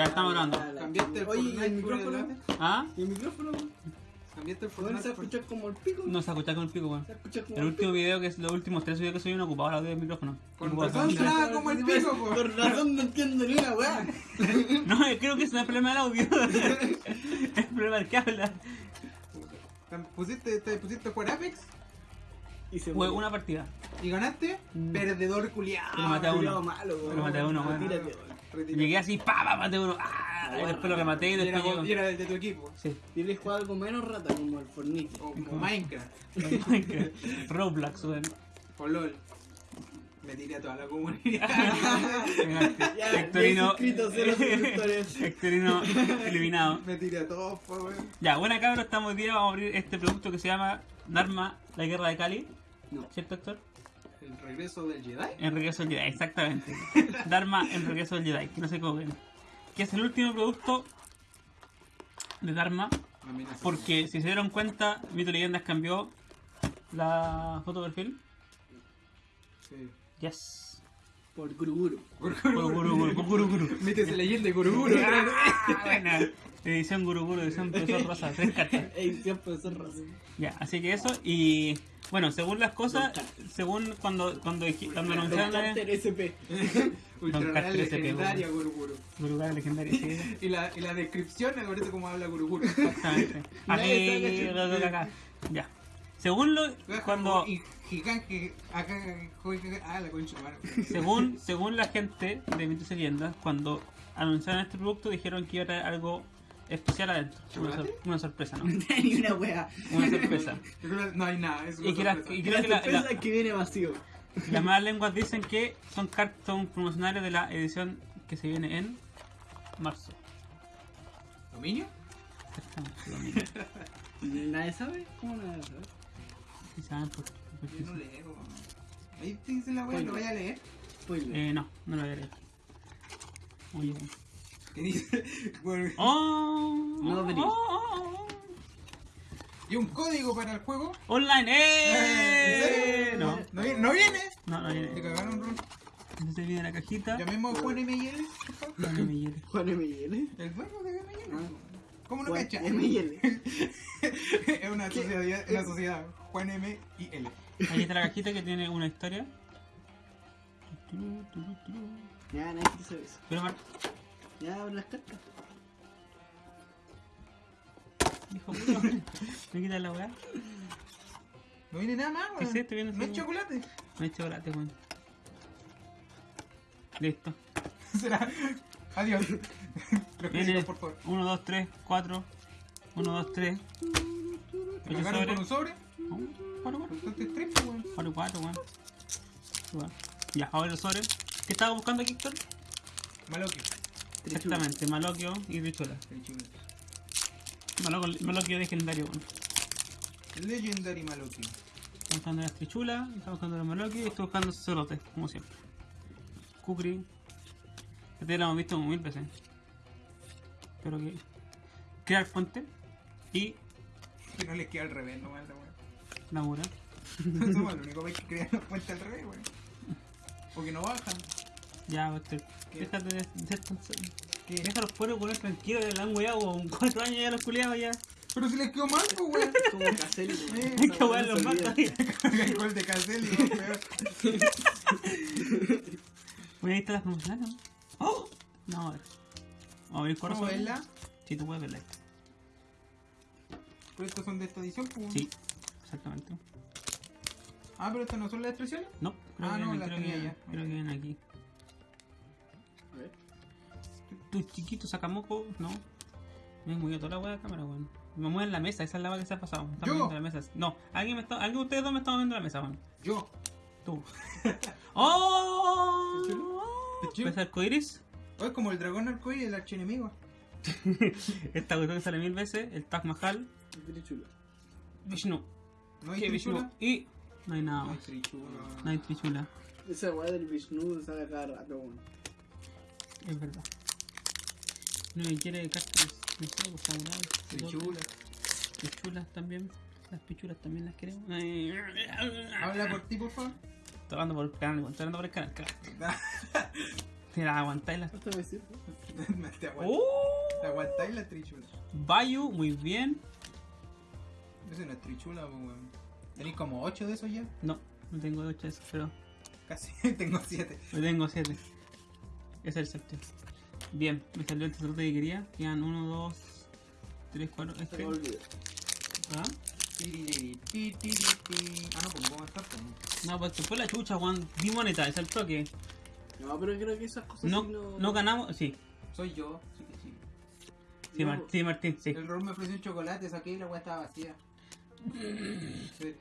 Ya estamos grabando. Cambiaste el Oye, ¿y Fortnite el por micrófono? ¿Ah? ¿Y el micrófono? Cambiaste el Bueno, Fortnite se por- escucha como el pico. No se escucha con el pico, weón. Se escucha como El último video que es los últimos tres videos que soy no ocupaba el audio del micrófono. Con Ocupaba razón solamente- sonaba como el pico, po. Por razón no entiendo ni una weá. No, yo creo que ese no es el problema del audio. es el problema del que habla. Te pusiste, te pusiste jugar Apex Y se Fue murió. una partida. y ganaste. Mm. Perdedor culiado. Pero maté a uno. Malo. Pero maté a uno, weón. Retírate. Llegué así, pa, pa, maté uno. Ah, después lo rematé y Y era, después como- y era de tu equipo. Sí. Tienes jugar algo menos rata como el Fortnite. O como Minecraft. Roblox, weón. O LOL. Me tiré a toda la comunidad. Ya, Hectorino. 10 inscritos, cero suscriptores. Hectorino eliminado. Me tiré a todos, weón. Ya, buena cabra, estamos hoy día, vamos a abrir este producto que se llama Dharma, la guerra de Cali. No. ¿Cierto, Héctor? El regreso del Jedi. En regreso del Jedi, exactamente. Dharma en regreso del Jedi, que no se equivoquen. Que es el último producto de Dharma, Amenaza. porque si se dieron cuenta, Mito Leyendas cambió la foto de perfil. Sí. Yes. Por Guruguru. Guru, guru, guru, guru, guru. Mítese leyenda de Guruguru. Ah, buena. Edición Guru Guru, edición Profesor Rosa, tres cartas. Siempre son razón. Ya, así que eso, y bueno, según las cosas, según cuando cuando, cuando anunciaron la Carter SP. Ultra legendaria. Guruguru. Guru Guru legendaria, sí, Y la, y la descripción me parece como habla Guruguru. exactamente. Aquí, acá. Ya. Según lo, cuando, ah, según, según la gente de Mitos y Leyendas, cuando anunciaron este producto dijeron que iba a traer algo especial adentro. Una, sor- una sorpresa, ¿no? Ni una weá. Una sorpresa. No hay nada, es una Y que la- sorpresa. y creo la que la- sorpresa la- es que viene vacío. Las malas lenguas dicen que son cartón promocionales de la edición que se viene en marzo. ¿Dominio? Exactamente, lo mismo. ¿Nadie sabe? ¿Cómo nadie sabe? Sí saben por- qué Yo no leo. Ahí te dice la weá, lo vaya a leer. Spoiler. Eh, no, no lo voy a leer. Muy bien. Que dice, bueno, ¡Oh! No, oh, oh. y un código para el juego. ¡Online! ¿En ¡Eh! serio? No, ¿No viene? ¿No viene? no, no Te viene. cagaron, Ron. Entonces viene la cajita. Llamemos a Juan favor. Ya no me hiere. Juan M.L. El dueño de M.I.L. Ah. ¿Cómo no Juan cacha? M.L. es una sociedad, una sociedad. Juan M y L. Ahí está la cajita que tiene una historia. Ya, nadie quiso eso. Pero Mar- Ya, abre las cartas. Hijo puto, me quitas la weá. No viene nada más, ¿Qué weón. es esto? Viene No es chocolate. No hay chocolate, weón. Listo. Será. Adiós. Los Viene por favor. 1, 2, 3, 4. 1, 2, 3. ¿Te cagaron con un sobre? 4, 4. Entonces tres, pues, weón. 4, 4, weón. Ya, ahora el sobre. ¿Qué estaba buscando aquí, Héctor? Maloki. Exactamente, Maloquio y Richola. Maloquio, Maloquio legendario, weón. Legendary Maloki. Estamos buscando las trichulas, estamos buscando los Maloquio y estoy buscando cerotes, como siempre. Kukri. Este lo hemos visto mil veces. Pero que. Crear fuente y Que no les queda al revés, no manda, weón. labura. Somos el único que crea la fuente al revés, weón. Porque no bajan. Ya. ¿Qué? Déjate de ser tan. ¿Qué? Deja los pueblos poner tranquilos la han weado con 4 años ya los culiados ya. Pero si les quedó mal, pues, weón. Como Caselli. weón. Hay que no los matas. El gol de Caselli, weón, peor. Oye, ahí las promocionales, ¿no? ¡Oh! No, a ver. Vamos a abrir ¿Cómo corazón. verla? Sí, tú puedes verla. Pero estos son de esta edición, pues. Sí, exactamente. Ah, pero estas no son las expresiones. No, creo Ah, que no, las creo que tenía ya. creo que vienen aquí. A ver. Tu chiquito sacamoco, no. Me he movido toda la hueá de cámara, weón. Me mueven la mesa, esa es la hueá que se ha pasado. Me están moviendo la mesa. No, alguien me está, alguien de ustedes dos me está moviendo la mesa, weón. Yo. Tú. ¡Oh! ¿Ves arcoiris? Oh, es como el dragón arcoíris, el archienemigo. Esta cuestión que sale mil veces, el Taj Mahal, Trichula. Vishnu. ¿No hay ¿Qué Vishnu? trichula? Y no hay nada No hay trichula. No hay trichula, Esa weá del Vishnu sale cada rato, weón. es verdad. No me quiere cartas, no sé, samuráis. Trichula. Pichulas también. Las pichulas también las queremos. Ay. Habla por ti, por favor. Estoy hablando por el canal, estoy hablando por el canal. Si las aguantáis las. Hasta me sirve. Te aguant- te aguantáis la trichula. Bayu, muy bien. Ese no es trichula, weón. Tenéis como 8 de esos ya. No, no tengo 8 de esos, pero Casi, tengo 7. yo tengo 7. Ese es el séptimo. Bien, me salió el tesorote que quería. Quedan 1, 2, 3, 4. Se Este. me olvidó. ¿Ah? Ah, no, pues vos estás pues. No, pues se fue la chucha, Juan. Di moneta, es el toque. No, pero creo que esas cosas No, sí no... no ganamos. Sí, Soy yo, sí que sí. sí, No, Mar- sí, Martín, sí. El rol me ofreció un chocolate, saqué y la weá estaba vacía. Sí.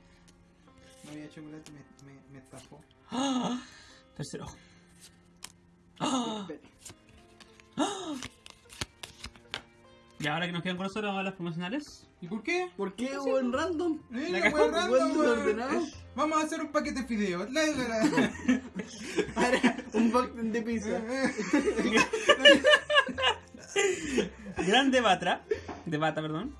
No había chocolate, me, me, me estafó. ¡Ah! Tercero. ¡Ah! Espere. Y ahora que nos quedan con nosotros, vamos a las promocionales. ¿Y por qué? ¿Por qué, weón, random? Eh, La random, desordenado. Vamos a hacer un paquete de fideos. La, la, la. Ahora, un bucket de pizza. Grande Batra. De Bata, perdón.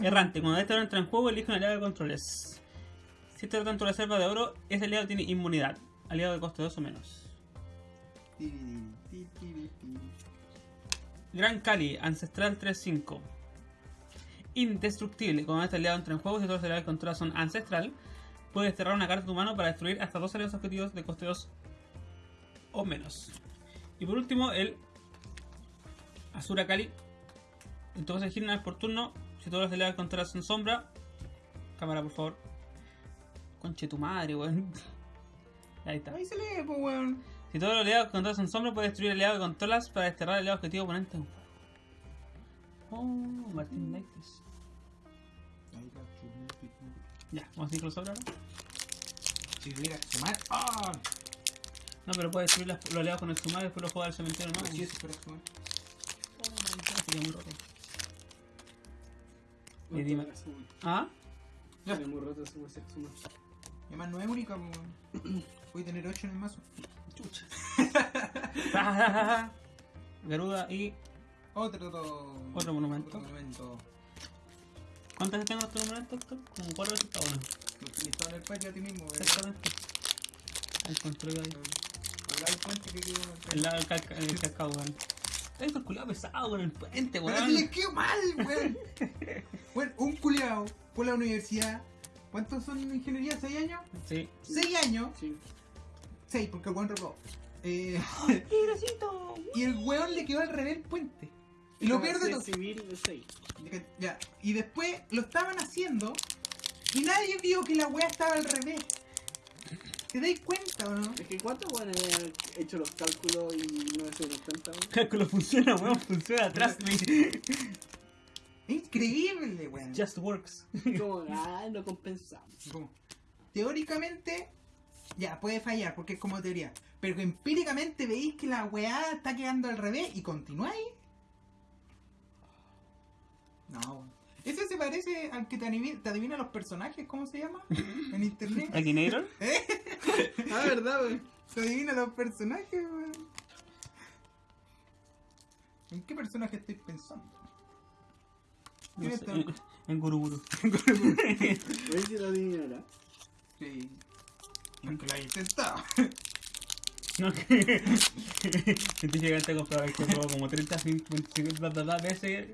Errante. Cuando este oro entra en juego, elige un aliado de controles. Si este tanto reserva de oro, ese aliado tiene inmunidad. Aliado de coste 2 o menos. Gran Cali, Ancestral 3-5. Indestructible. Cuando este aliado entra en juego, si todos los aliados que controla son Ancestral, puedes desterrar una carta de tu mano para destruir hasta dos aliados objetivos de coste 2 o menos. Y por último, el Asura Kali. Entonces elegir una vez por turno. Si todos los aliados que controlas son sombra. Cámara, por favor. Conche tu madre, weón. Ahí está. Ahí se lee, pues, weón. Si todos los aliados controlas son sombra, puedes destruir aliados que controlas para desterrar al aliado objetivo oponente. Oh, Martín Lightes. Ya, vamos a ir ahora. Si tuviera que sumar. ¡Ah! No, pero puedes destruir los aliados con el sumar y después los jugar al cementerio no. si eso fuera sumar. sería muy roto. Dime- toca sumar. ¿Ah? Ya. Sería muy roto ese sumar. Y además no es única, weón. Voy a tener 8 en el mazo. Chucha. Garuda y. Otro, otro, Otro monumento. Otro monumento. ¿Cuántas veces tengo nuestro monumento, Héctor? Como cuatro veces cada uno. Listo en el patio a ti mismo, weón. Exactamente. Ahí construido ahí. Al lado del puente que quedó. El lado del calca- el cascado, weón. Héctor, culiado pesado con el puente, Pero que weón. les quedó mal, weón. bueno, un culiao por la universidad. ¿Cuántos son en ingeniería? ¿6 años? Sí. 6 años. Sí. 6, porque el weón reprobó. Eh, y el weón le quedó al revés el puente. Y lo peor de todo. civil de 6. Ya. Y después lo estaban haciendo. Y nadie vio que la weá estaba al revés. ¿Te dais cuenta o no? Es que cuántos weones habían hecho los cálculos y no se cuenta? Cálculo funciona, weón, funciona. Trust me. Increíble, weón. Just works. Como, ah, no compensamos. Teóricamente, ya puede fallar porque es como teoría. Pero que empíricamente veis que la weá está quedando al revés y continuáis. No. Ese se parece al que te, adivina, te adivina los personajes, ¿cómo se llama? En internet. Akinator. Ah, verdad, weón. Te adivina los personajes, weón. ¿En qué personaje estoy pensando? No sé, está? en, en Guruguru. Si lo adivinará. Sí. Lo haya intentado. No, que. Científicamente comprobado que probó como 30, 50, 50 veces.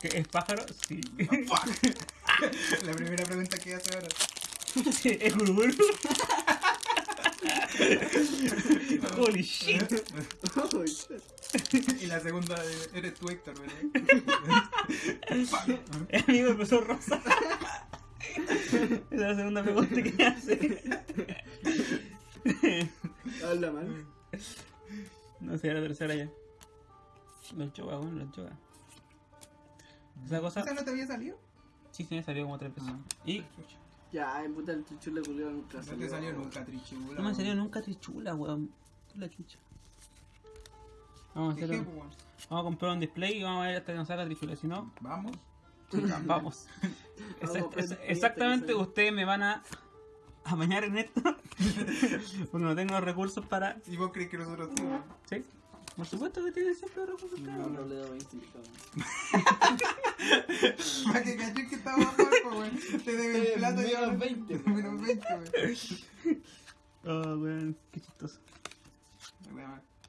¿Que ¿Es pájaro? Sí. Fuck. La primera pregunta que hace ahora. ¿Es Guruguru? Holy shit. Shit. Y la segunda eres tú, Héctor, ¿verdad? El amigo empezó rosa. Esa es la segunda pregunta que hace. Habla mal. No sé, la tercera ya. Los choca, bueno, los choca. Esa cosa. ¿Esa no te había salido? Sí, sí, me salió como tres veces. Y Ya, en puta el trichule culiao nunca No salió. te salió nunca, Trichibula. no me salió nunca trichula, weón. Tú la chucha. Vamos a, hacer, un- vamos a comprar un display y vamos a ver hasta que nos salga trichula. Si no, Vamos. vamos. Exact- hasta que exactamente, ustedes me van a amañar en esto. Porque no tengo los recursos para. ¿Y vos crees que nosotros tenemos? ¿Sí? Por supuesto que tienen siempre recursos. No, cabrón. no le doy 20 invitados. Para que caché que estaba abajo, güey. Te debe el Eh, plato menos ya. 20, Menos 20, güey. Oh, weón, qué chistoso.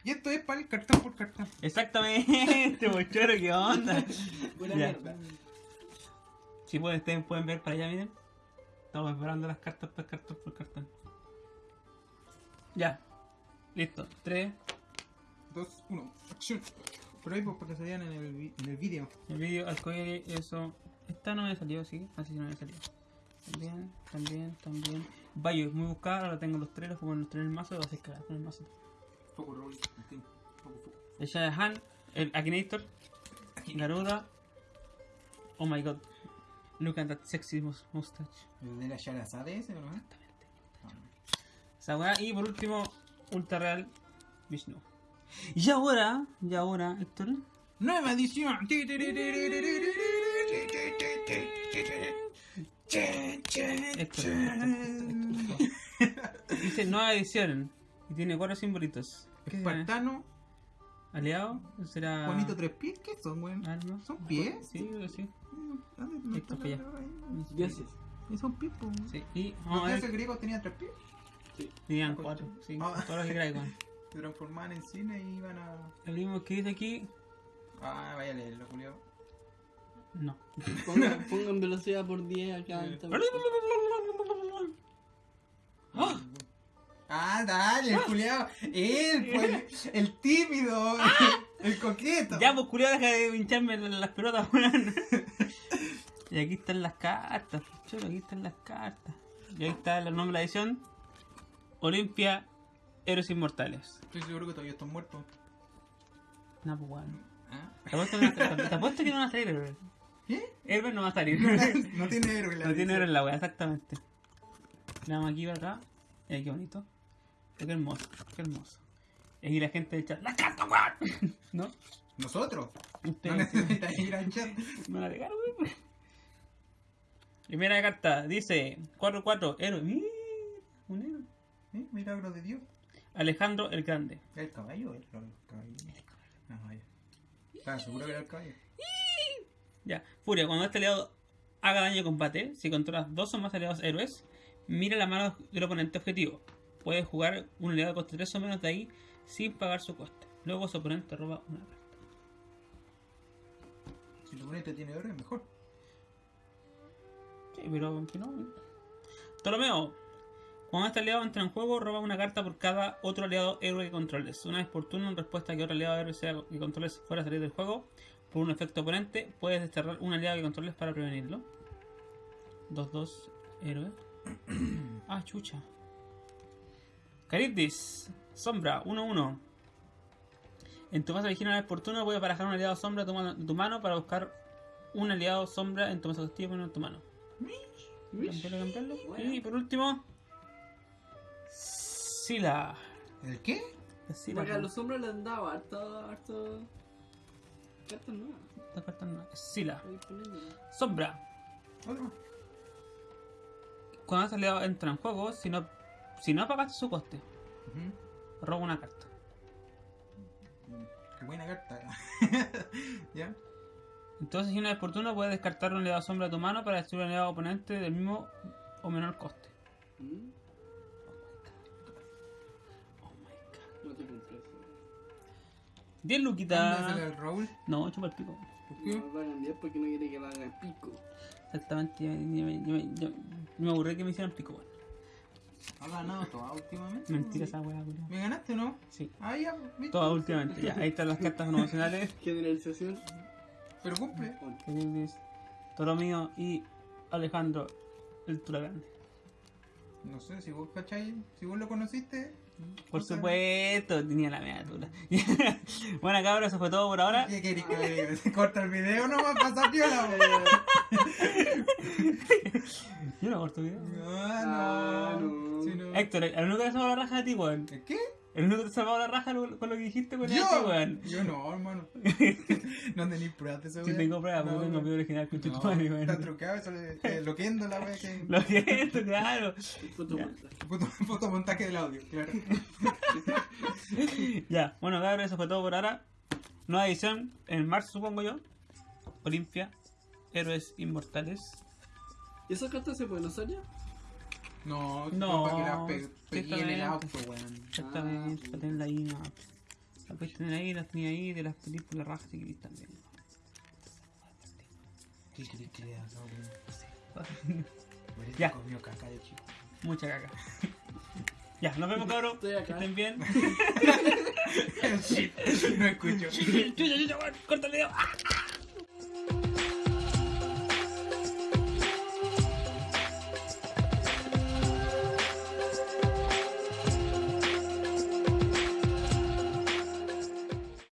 Y esto es para el cartón por cartón. Exactamente, bochoro, qué onda. Ya. mierda. Si pueden, ustedes pueden ver para allá, miren. Estamos preparando las cartas por cartón por cartón. Ya. Listo. 3. 2, 1, acción. Por ahí, pues, para que se vean en el, en el vídeo. El vídeo arcoíris, eso. Esta no me salió, sí. Así no me salió. También, también, también. Bayo, muy buscada, ahora tengo los tres, los pongo en los tres en el mazo, lo haces cagar con el mazo. Foco. Martín. Foco, foco. El Shah Han, el Akinator, Garuda. Oh my god. Look at that sexy mus- mustache. ¿El de la Sharazade ese? Esa weá. Y por último, Ultra Real Vishnu. Y ahora, y ahora, Héctor. Nueva edición. Héctor, Dice nueva edición. Y tiene cuatro simbolitos. Espartano, Aliado, será. bonito tres pies, ¿qué son, weón? ¿Son pies? Sí, sí. ¿Dónde no Esto está para la- allá. Dioses. Y son pies, po. Sí, y ¿Los vamos a dioses ver. griegos tenían tres pies? Tenían cuatro, sí, Ah. todos los weón. Se transformaban en cine y iban a. El mismo que dice aquí, Ah, vaya a leerlo, Julio. no. Pongan, pongan velocidad por 10 acá. Esta- Ah, dale, el culiao. Él, pues, el, el tímido, el, el coqueto. Ya, pues culiado, deja de pincharme la- las pelotas, weón. Y aquí están las cartas, pues, chulo, aquí están las cartas. Y ahí está el nombre de la edición: Olimpia Héroes Inmortales. Estoy seguro que todavía están muertos. No, pues weón. ¿Ah? Te apuesto que no, te- te apuesto que no va a salir Herbert. ¿Qué? Herbert no va a salir. No tiene héroe la No tiene edición. héroe en la wea, exactamente. Le damos aquí para acá. Eh, qué bonito. Qué hermoso, qué hermoso. Y aquí la gente del chat, ¡la carta, weón! ¿No? Nosotros. No Ustedes necesitas ir al chat. me la pegaron, weón. Primera carta, dice 4-4, héroe. Un héroe. ¿Eh? Milagro de Dios. Alejandro el Grande. ¿El caballo? El caballo. Ah, vaya. Estaba seguro que era el caballo. Ya, Furia, cuando este aliado haga daño de combate, si controlas dos o más aliados héroes, mira la mano del oponente objetivo. Puedes jugar un aliado de coste 3 o menos de ahí sin pagar su coste. Luego su oponente roba una carta. Si tu oponente tiene héroe, mejor. Sí, pero que no. Ptolomeo. Cuando este aliado entra en juego, roba una carta por cada otro aliado héroe que controles. Una vez por turno, en respuesta a que otro aliado héroe sea que controles fuera a salir del juego, por un efecto oponente, puedes desterrar un aliado que controles para prevenirlo. 2-2 héroe. ah, chucha. Caritis. Sombra, 1-1. En tu fase una vez por turno, puedes barajar un aliado sombra de tu mano, para buscar un aliado sombra en tu mesa activo en tu mano. Cambiarlo, cambiarlo. Y por último, Sila. ¿El qué? Sila. Porque a los hombres les han dado harto, harto. Cartas nuevas. Esta carta no es Sila. Sombra. Otro. Cuando ese aliado entra en juego, si no, si no pagaste su coste, Ujú. roba una carta. Qué buena carta. ¿Ya? Entonces, si una vez por turno, puedes descartar un aliado sombra de tu mano para destruir un aliado oponente del mismo o menor coste. Mm, Oh my god. No te compré eso. 10 ¿Dónde luquitas. sale el Raúl? No, chupa el pico. ¿Por qué? No lo hagan 10 porque no quiere que lo hagan pico. Exactamente, yo, yo- yo- yo- yo- me aburrí que me hicieran pico, weón. ¿Ha ganado toda últimamente? Mentira esa weá. ¿Me ganaste o no? Sí, Ah, ya, ¿viste? todas últimamente. Ya, ahí están las cartas promocionales. Generalización. Pero cumple. Ptolomeo y Alejandro el Turagán. No sé, si vos cachai, si vos lo conociste. Por no supuesto, tenía la media tula. bueno, cabros, eso fue todo por ahora. ¿Qué querés que le diga? Se corta el video nomás pasa piola, weón. Yo no corto video. Ah, Ah, no. no. Sí, no. Héctor, el único que salvó la raja de ti, weón. ¿Qué? El único que te salvó la raja lo- con lo que dijiste con ¿Yo? este, weón. Yo no, hermano. no tenéis pruebas de eso, Si tengo pruebas, porque tengo video original con tu madre, Está weón. trucado, eso le, eh, loquendo la wea que. Lo siento, claro. Fotomontaje. Foto, fotomontaje del audio, claro. Ya, bueno, cabros, eso fue todo por ahora. Nueva edición en marzo, supongo yo. Olimpia, Héroes Inmortales. ¿Y esas cartas se pueden usar ya? No, No, para que la pe- pegué en el auto, weón. Exactamente, Ah, para tenerla ahí, no. Las puedes tener ahí, las tenía ahí, de las películas rajas también. ¿Qué crees que le haga, weón? Parece Ya. comió caca de chico. Mucha caca. ya, nos vemos cabros. Estoy Que acá. estén bien. Shit, no escucho. Chucha, chucha, weón, corta el video. ¡Ah!